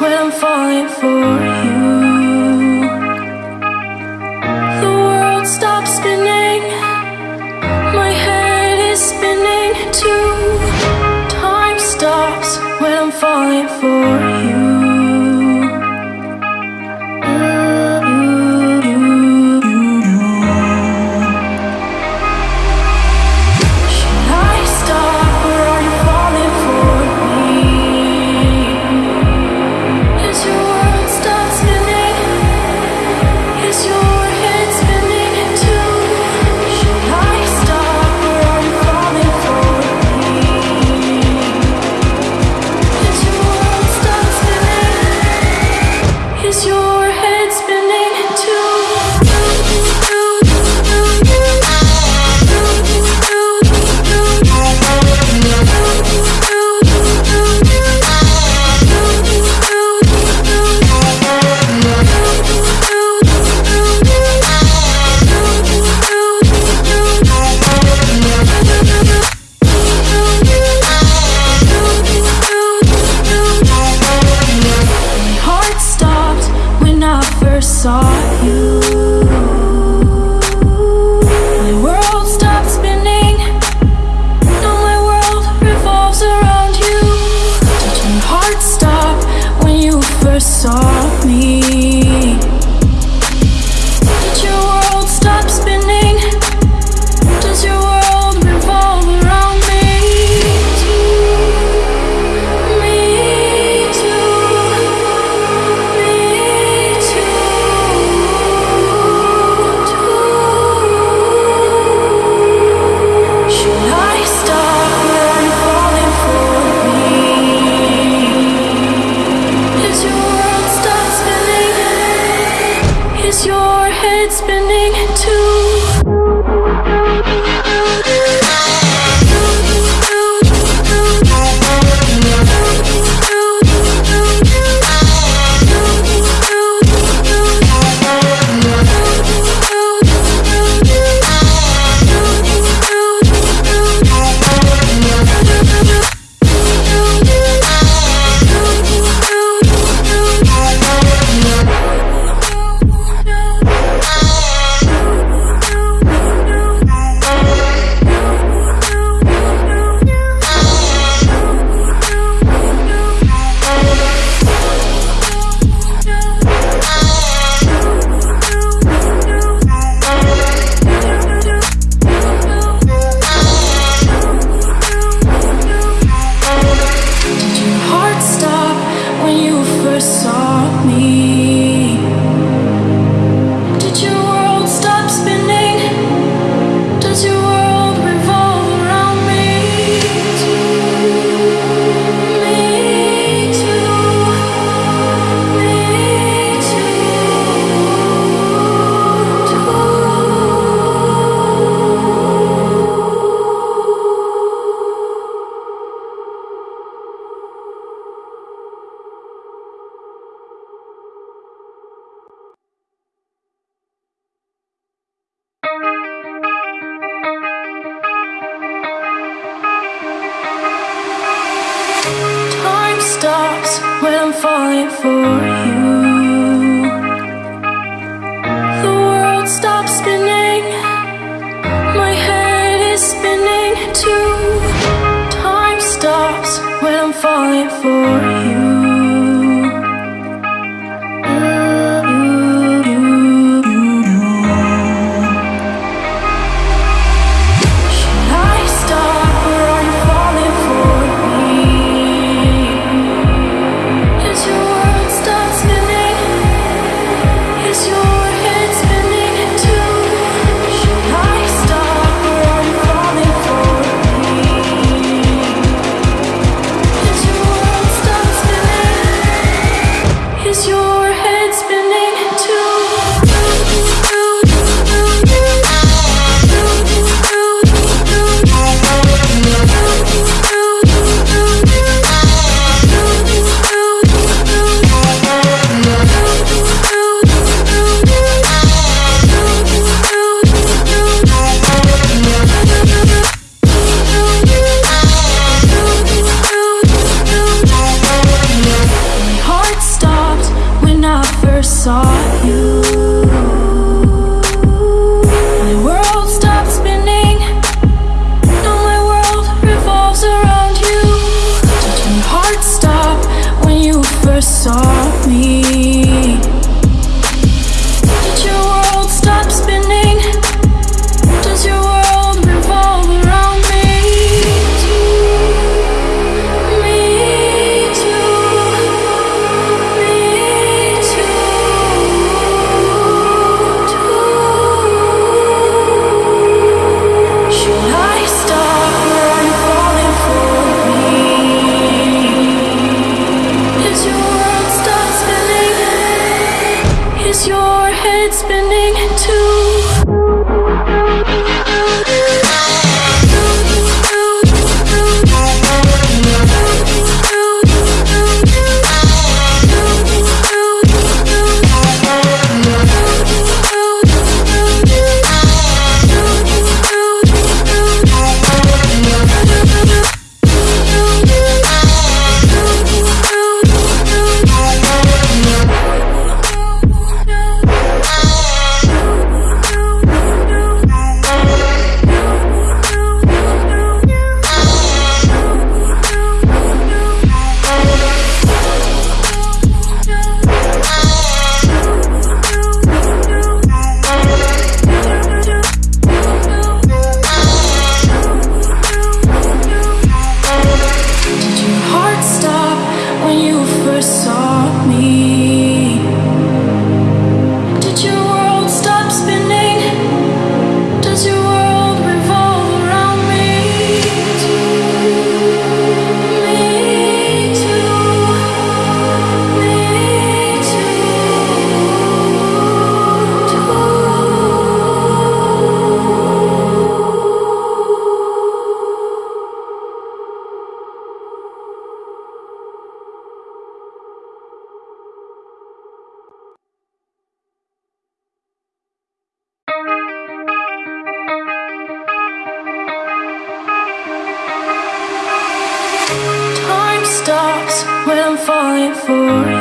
when I'm falling for you The world stops spinning. My head is spinning too. head spinning too when I'm falling for you. your head headspace. For